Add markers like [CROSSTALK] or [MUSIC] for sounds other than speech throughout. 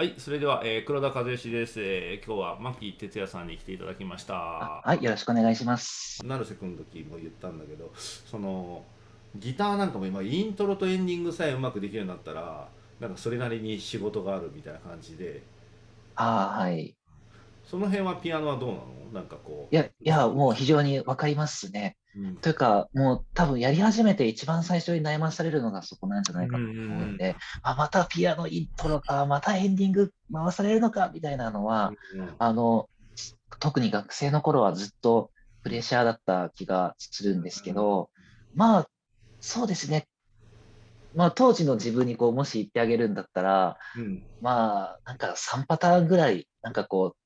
はい、それでは、えー黒田和義です。えー今日は牧哲也さんに来ていただきました。はい、よろしくお願いします。成瀬君の時も言ったんだけど、そのギターなんかも今イントロとエンディングさえうまくできるようになったら、なんかそれなりに仕事があるみたいな感じで、ああ、はい。その辺はピアノはどうなの？なんかこう。いや、いや、もう非常にわかりますね。うん。というか、もう多分やり始めて一番最初に悩まされるのがそこなんじゃないかと思うので、あ、またピアノイントロか、またエンディング回されるのか、みたいなのは、うんあの、特に学生の頃はずっとプレッシャーだった気がするんですけど、まあ、そうですね。まあ、当時の自分にこう、もし言ってあげるんだったら、うん。まあ、なんか3パターンぐらい、なんかこう、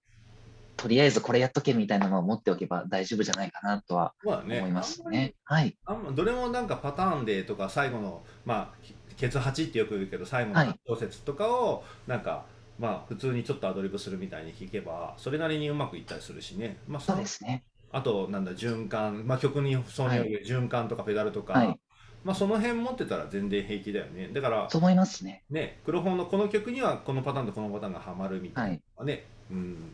とりあえずこれやっとけみたいなのを持っておけば大丈夫じゃないかなとは思いますあんまりね。はい。あんまどれもなんかパターンでとか最後のまあケツ8ってよく言うけど最後のはい8小節とかをなんか、まあ普通にちょっとアドリブするみたいに弾けばそれなりにうまくいったりするしね、まあ、そうですね。あとなんだ循環、まあ、曲にそうによる循環とかペダルとか、はいまあ、その辺持ってたら全然平気だよねだからそう思いますね。ね黒本のこの曲にはこのパターンとこのパターンがはまるみたいなはい。うん、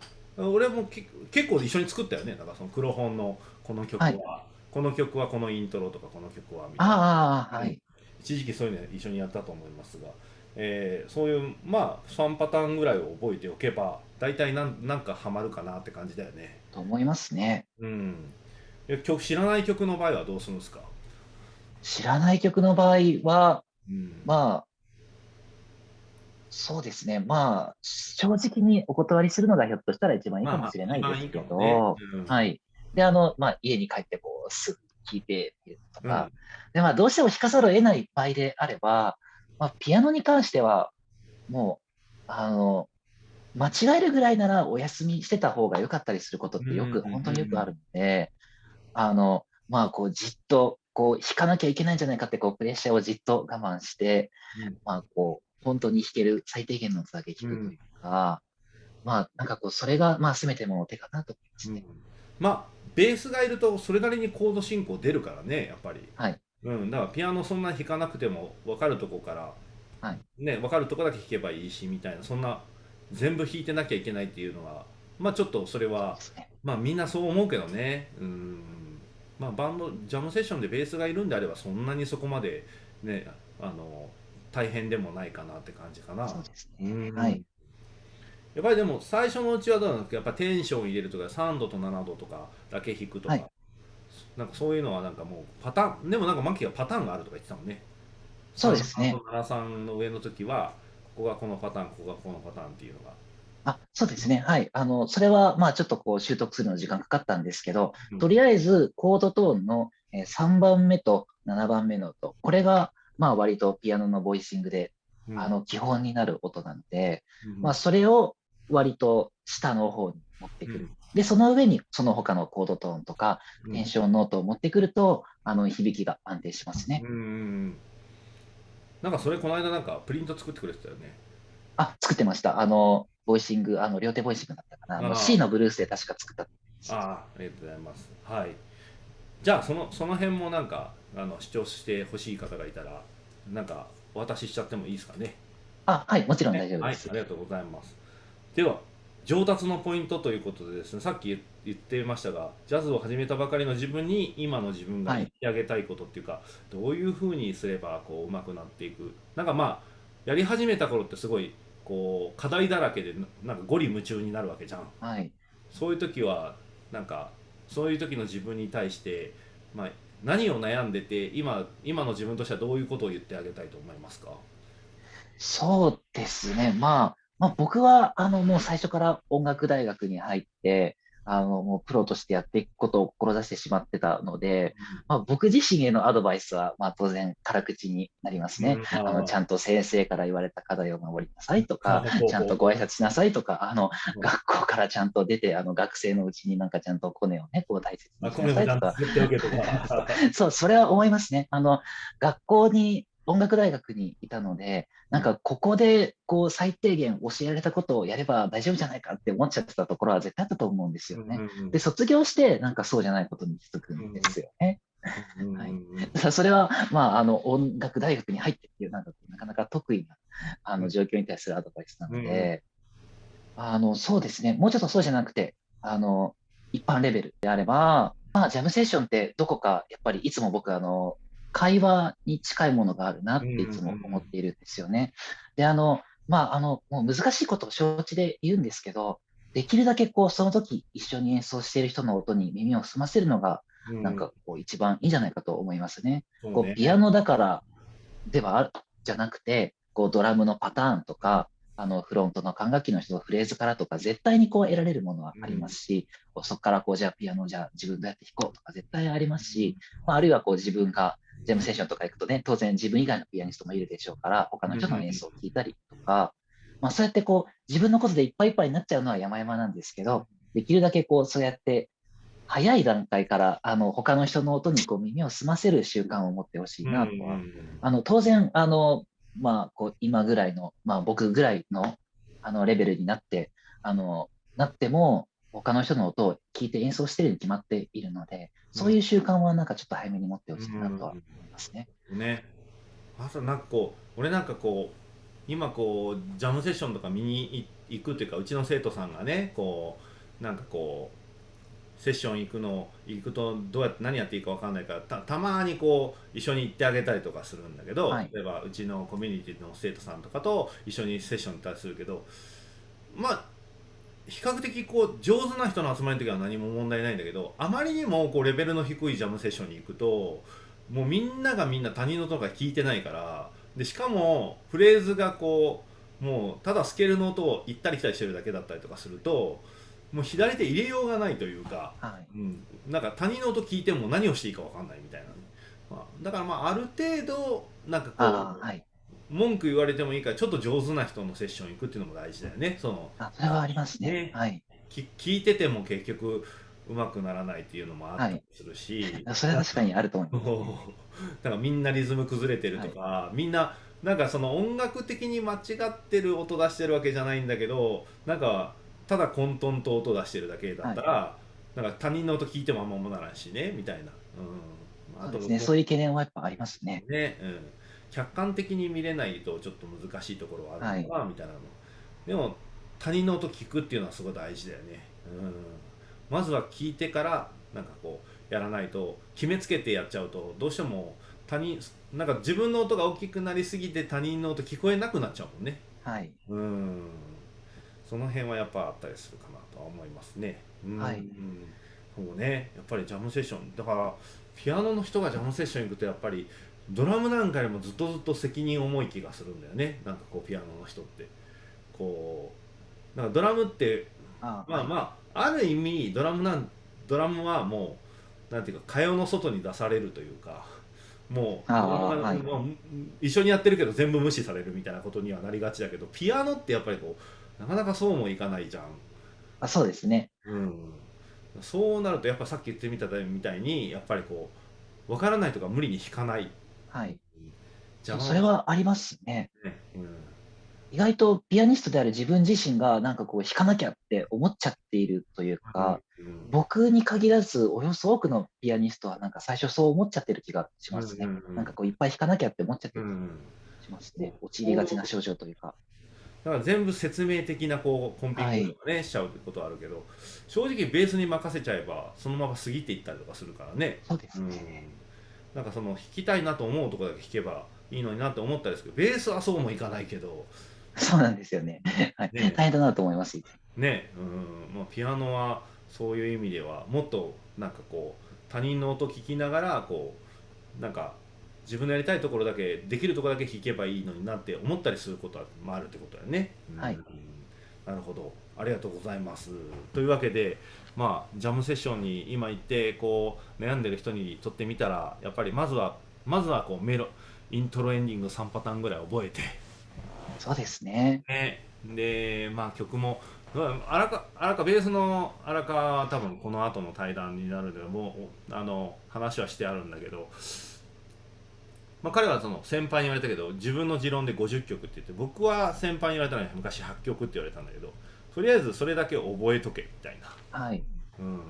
俺もけ結構一緒に作ったよね。だからその黒本のこの曲は、はい。この曲はこのイントロとかこの曲はみたいな。ああ、はい。一時期そういうの一緒にやったと思いますが、えーそういうまあ3パターンぐらいを覚えておけば大体なんなんかハマるかなって感じだよね。と思いますね。うん。え曲知らない曲の場合はどうするんですか、知らない曲の場合は、うん。まあ、そうですね。まあ、正直にお断りするのがひょっとしたら一番いいかもしれないですけまあまあいいねうんはい。で、あの、まあ、家に帰ってこう、すぐ聴いてとうん。か、で、まあ、どうしても弾かざるを得ない場合であれば、まあ、ピアノに関しては、もう、あの、間違えるぐらいならお休みしてた方が良かったりすることってよく、うんうんうんうん。本当によくあるので、あの、まあ、こう、じっと、こう、弾かなきゃいけないんじゃないかって、こう、プレッシャーをじっと我慢して、うん。まあ、こう、本当に弾ける最低限の音だけ弾くというか、まあ、なんかこう、それが、まあ、せめてもの手かなと思いますね。まあベースがいるとそれなりにコード進行出るからねやっぱり、はい。うん、だからピアノそんな弾かなくても分かるとこから、はいね、分かるとこだけ弾けばいいしみたいなそんな全部弾いてなきゃいけないっていうのはまあちょっとそれは。まあみんなそう思うけどねうんまあバンドジャムセッションでベースがいるんであればそんなにそこまでねあの大変でもないかなって感じかな。そうですうんね。はい。やっぱりでも最初のうちはどうなんですか？やっぱテンション入れるとか3度と7度とかだけ弾くとか、はいなんかそういうのはなんかもうパターンでもなんかマキがパターンがあるとか言ってたもんねそうですね。3と73の上の時はここがこのパターンここがこのパターンっていうのがあ、そうですね。はい。あの、それは、まあ、ちょっとこう、習得するのに時間かかったんですけど、うんとりあえず、コードトーンのえー3番目と7番目の音、これが、まあ、割とピアノのボイシングで、あの、基本になる音なので、うんまあ、それを割と下の方に持ってくる。で、その上にその他のコードトーンとか、うんテンションノートを持ってくると、あの、響きが安定しますね。うんうんなんかそれこの間なんかプリント作ってくれてたよねあ、作ってました。あの、ボイシング、あの、両手ボイシングだったかな。あの C のブルースで確か作った。ああありがとうございますはいじゃあそのその辺もなんかあの主張してほしい方がいたらなんかお渡ししちゃってもいいですかねあ、はい、もちろんね大丈夫です。はい、ありがとうございます。では、上達のポイントということでですね、さっき言言ってましたが、ジャズを始めたばかりの自分に今の自分がはい言ってあげたいことっていうか、どういうふうにすればこう上手くなっていく。なんかまあ、やり始めた頃ってすごいこう課題だらけでななんかゴリ夢中になるわけじゃん。はい。そういう時はなんかそういう時の自分に対して、まあ、何を悩んでて今今の自分としてはどういうことを言ってあげたいと思いますか？そうですね。まあ、まあ、僕は、あの、もう最初から音楽大学に入って、あの、もうプロとしてやっていくことを志してしまってたので、まあ、僕自身へのアドバイスは、まあ、当然、辛口になりますね。うんあの、ちゃんと先生から言われた課題を守りなさいとかちゃんとご挨拶しなさいとか、あのうん、学校からちゃんと出て、あの、学生のうちになんかちゃんとコネをね、こう大切あ、にしなさいとか。[LAUGHS] そう、それは思いますね。あの、学校に、音楽大学にいたので、なんかここで、こう、最低限教えられたことをやれば大丈夫じゃないかって思っちゃってたところは絶対あったと思うんですよね。で、卒業して、なんかそうじゃないことに気づくんですよね。はいだからそれは、まあ、あの、音楽大学に入ってっていう、なんか、なかなか得意な、あの、状況に対するアドバイスなので、あの、そうですね。もうちょっとそうじゃなくて、あの、一般レベルであれば、まあ、ジャムセッションってどこか、やっぱりいつも僕、あの、会話に近いものがあるなっていつも思っているんですよね。で、あの、まあ、あの、もう難しいことを承知で言うんですけど、できるだけこう、その時一緒に演奏している人の音に耳を澄ませるのが、なんかこう、一番いいんじゃないかと思いますね。うん、こう、ピアノだからではある、じゃなくて、こう、ドラムのパターンとか、あの、フロントの管楽器の人のフレーズからとか、絶対にこう得られるものはありますし、うん、そこからこう、じゃあピアノじゃあ自分どうやって弾こうとか絶対ありますし、まあ、あるいはこう自分がジャムセッションとか行くとね、当然自分以外のピアニストもいるでしょうから、他の人の演奏を聴いたりとか、まあそうやってこう、自分のことでいっぱいいっぱいになっちゃうのは山々なんですけど、できるだけこう、そうやって早い段階からあの他の人の音にこう耳を澄ませる習慣を持ってほしいなとは、あの当然あの、まあ、こう今ぐらいの、まあ、僕ぐらいのあのレベルになってあのなっても他の人の音を聞いて演奏してるに決まっているので、そういう習慣はなんかちょっと早めに持ってほしいなとは思いますね。ね。あとなんかこう俺なんかこう今こうジャムセッションとか見に行くというかうちの生徒さんがねこうなんかこうセッション行くの行くとどうやって何やっていいか分かんないからたたまにこう一緒に行ってあげたりとかするんだけど、はい、例えばうちのコミュニティの生徒さんとかと一緒にセッション行ったりするけどまあ比較的こう上手な人の集まりの時は何も問題ないんだけどあまりにもこうレベルの低いジャムセッションに行くともうみんながみんな他人の音が聞いてないからでしかもフレーズがこうもうただスケールの音を行ったり来たりしてるだけだったりとかするともう左手入れようがないというか、はい、うん、なんか他人の音聞いても何をしていいか分かんないみたいな、まあ、だからまあある程度なんかこう、はい、文句言われてもいいからちょっと上手な人のセッション行くっていうのも大事だよね。そのあそれはありますね、ね、はい。聞いてても結局うまくならないっていうのもあったりするし、はい、それは確かにあると思います、[LAUGHS] ね、だからみんなリズム崩れてるとか、はい、みんななんかその音楽的に間違ってる音出してるわけじゃないんだけどなんかただ混沌と音出してるだけだったら、はい、なんか他人の音聞いてもあんまもならんしねみたいな、うん、あとそうね。そういう懸念はやっぱありますね。ね、うん、客観的に見れないとちょっと難しいところはあるのかな、みたいなの。でも他人の音聞くっていうのはすごい大事だよね、うん、まずは聞いてからなんかこうやらないと決めつけてやっちゃうとどうしても他人なんか自分の音が大きくなりすぎて他人の音聞こえなくなっちゃうもんね。はい。うん。その辺はやっぱあったりするかなとは思いますね。はい、うん、そうね。やっぱりジャムセッション。だからピアノの人がジャムセッション行くとやっぱりドラムなんかよりもずっとずっと責任重い気がするんだよね。なんかこうピアノの人って。こうなんかドラムってまあまあある意味ドラムなんドラムはもうなんていうか蚊帳の外に出されるというかもう,、はい、一緒にやってるけど全部無視されるみたいなことにはなりがちだけどピアノってやっぱりこうなかなかそうもいかないじゃん。あそうですね、うん、そうなるとやっぱさっき言ってみたみたいにやっぱりこう分からないとか無理に弾かない。はい、それはありますね。ね。うん。意外とピアニストである自分自身がなんかこう弾かなきゃって思っちゃっているというか、うん、僕に限らずおよそ多くのピアニストはなんか最初そう思っちゃってる気がしますね。うんうん、なんかこういっぱい弾かなきゃって思っちゃってる気がしますね。陥りがちな症状というか。だから全部説明的なこうコンピューターとかね、はい、しちゃうってことはあるけど正直ベースに任せちゃえばそのまま過ぎていったりとかするからね。そうですね、うん、なんかその弾きたいなと思うところだけ弾けばいいのになって思ったんですけどベースはそうもいかないけど。そうなんですよね。[LAUGHS] はい、ね、大変だなと思います。ね、うん、まあ、ピアノはそういう意味ではもっとなんかこう他人の音聞きながらこうなんか自分のやりたいところだけできるところだけ弾けばいいのになって思ったりすることもあるってことだよね。はい、なるほど。ありがとうございます。というわけで、まあ、ジャムセッションに今行ってこう悩んでる人にとってみたらやっぱりまずはまずはこうメロイントロエンディング3パターンぐらい覚えて。そうですね。ね。で、まあ曲も、荒川、荒川ベースの荒川は多分この後の対談になるので、もう、あの、話はしてあるんだけど、まあ、彼はその先輩に言われたけど自分の持論で50曲って言って僕は先輩に言われたのに昔8曲って言われたんだけどとりあえずそれだけ覚えとけみたいな、はい。うん、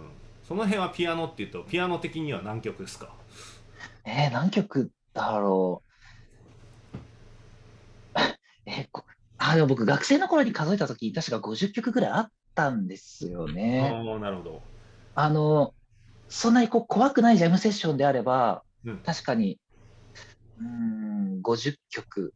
その辺はピアノっていうとピアノ的には何曲ですか？えー、何曲だろう？[LAUGHS] えあ、でも僕、学生の頃に数えたとき、確か50曲ぐらいあったんですよね。ああ、なるほど。あの、そんなにこう怖くないジャムセッションであれば、うん。確かに、うーん、50曲、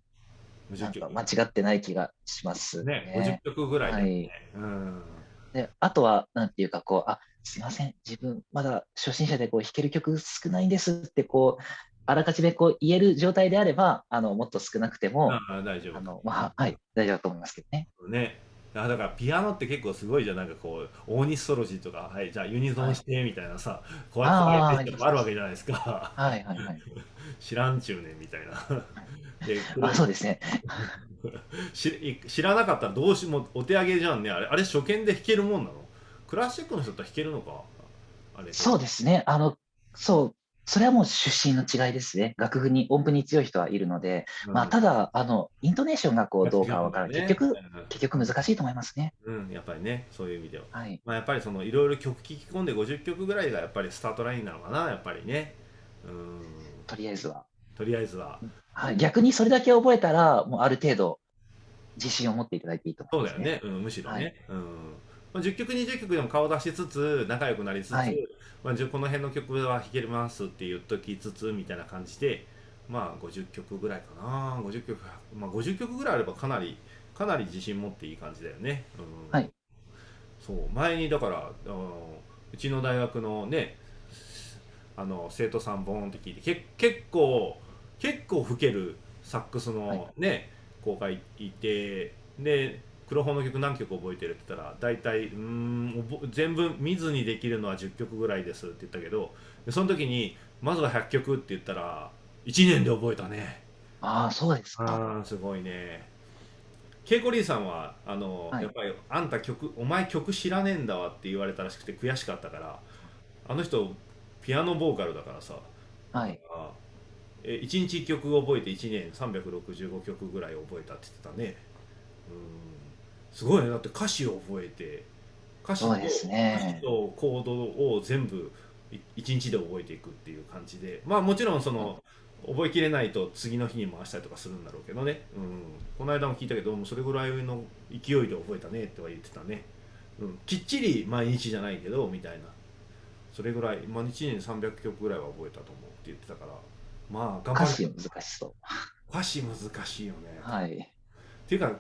な50曲。んか間違ってない気がしますね、ね。50曲ぐらいだよね。うん。で、あとは、なんていうか、こう、あ、すいません、自分、まだ初心者でこう弾ける曲少ないんですって、こう、あらかじめこう言える状態であれば、あの、もっと少なくても、ああ、大丈夫。あの、まあ、はい、大丈夫だと思いますけどね。ね。あだからピアノって結構すごいじゃん。なんかこう大西ソロジーとかはいじゃあユニゾンしてみたいなさ、こうやってやってるのもあるわけじゃないですか。はい、はい、はい。知らんちゅうねんみたいな。で [LAUGHS] あ、そうですね。し知らなかったらどうしもお手上げじゃんね。あれあれ初見で弾けるもんなの？クラシックの人って弾けるのか？あれ。そうですね。あの、そう、それはもう出身の違いですね。楽譜に、音符に強い人はいるので、まあ、ただ、あの、イントネーションがこう、どうかわからない。結局、結局難しいと思いますね。うん、うん、やっぱりねそういう意味でははい。まあやっぱりそのいろいろ曲聴き込んで50曲ぐらいがやっぱりスタートラインなのかなやっぱりねうんとりあえずは。とりあえずははい。逆にそれだけ覚えたら、もうある程度、自信を持っていただいていいと思います、そうだよね、うん、むしろね、はいうんまあ、10曲20曲でも顔出しつつ仲良くなりつつ、はい。まあ、この辺の曲は弾けますって言っときつつみたいな感じでまあ50曲ぐらいかな。50曲、まあ、50曲ぐらいあればかなりかなり自信持っていい感じだよね、うん、はい。そう。前にだからあのうちの大学のねあの生徒さんボーンって聞いてけ結構結構吹けるサックスのね、子がいてで黒本の曲何曲覚えてるって言ったら大体うーん覚全部見ずにできるのは10曲ぐらいですって言ったけどでその時にまずは100曲って言ったら1年で覚えたね。ああ、そうですか。すごいね。ケイコリーさんはあの、はい。やっぱりあんた曲お前曲知らねえんだわって言われたらしくて悔しかったからあの人ピアノボーカルだからさはい。あえ1日1曲覚えて1年365曲ぐらい覚えたって言ってたね。うんすごいね。だって歌詞を覚えて歌詞とそうですね。歌詞とコードを全部1日で覚えていくっていう感じでまあもちろんその覚えきれないと次の日に回したりとかするんだろうけどね、うん、この間も聞いたけどそれぐらいの勢いで覚えたねっては言ってたね、うん、きっちり毎日じゃないけどみたいな。それぐらい、まあ、1年300曲ぐらいは覚えたと思うって言ってたから。まあ頑張る。歌詞難しそう。歌詞難しいよね、はい。っていうか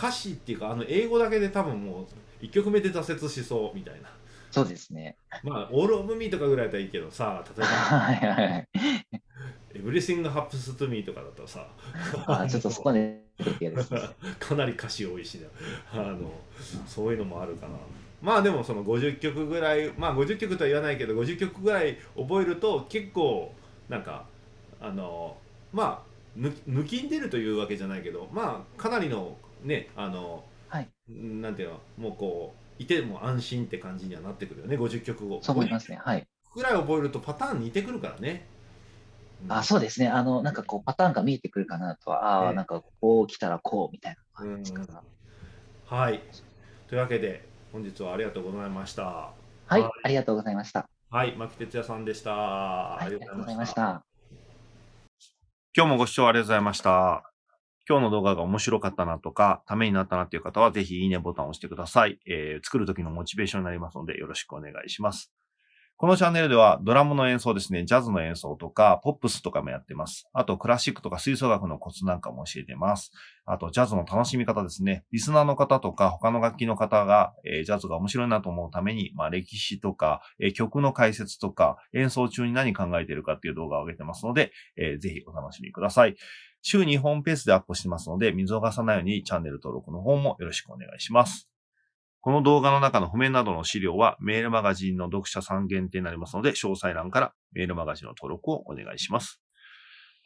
歌詞っていうかあの英語だけで多分もう1曲目で挫折しそうみたいなそうですね。まあ「オール・オブ・ミー」とかぐらいだったらいいけどさ例えばはいはいはい。「エブリシング・ハプンズ・トゥ・ミー」とかだったらさあーちょっとそこね。[LAUGHS] かなり歌詞多いしねあのそういうのもあるかなまあでもその50曲ぐらいまあ50曲とは言わないけど50曲ぐらい覚えると結構なんかあのまあ抜き抜きんでるというわけじゃないけどまあかなりのねあの、はい。なんていうのもうこういても安心って感じにはなってくるよね50曲をそう思いますね。はい。ぐらい覚えるとパターン似てくるからね、うん。あ、そうですね。あの、なんかこう、パターンが見えてくるかなとは、ああ、ええなんかこう来たらこうみたいな感じか。はい。というわけで本日はありがとうございました。はい。はい、ありがとうございました。はい。牧哲也さんでした、はい、ありがとうございました。今日もご視聴ありがとうございました。今日の動画が面白かったなとか、ためになったなという方は、ぜひいいねボタンを押してください。えー作る時のモチベーションになりますので、よろしくお願いします。このチャンネルでは、ドラムの演奏ですね、ジャズの演奏とか、ポップスとかもやってます。あと、クラシックとか吹奏楽のコツなんかも教えてます。あと、ジャズの楽しみ方ですね。リスナーの方とか、他の楽器の方が、えージャズが面白いなと思うために、まあ、歴史とか、えー曲の解説とか、演奏中に何考えてるかっていう動画を上げてますので、えーぜひお楽しみください。週2本ペースでアップしてますので、見逃さないようにチャンネル登録の方もよろしくお願いします。この動画の中の譜面などの資料はメールマガジンの読者さん限定になりますので、詳細欄からメールマガジンの登録をお願いします。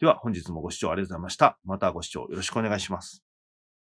では本日もご視聴ありがとうございました。またご視聴よろしくお願いします。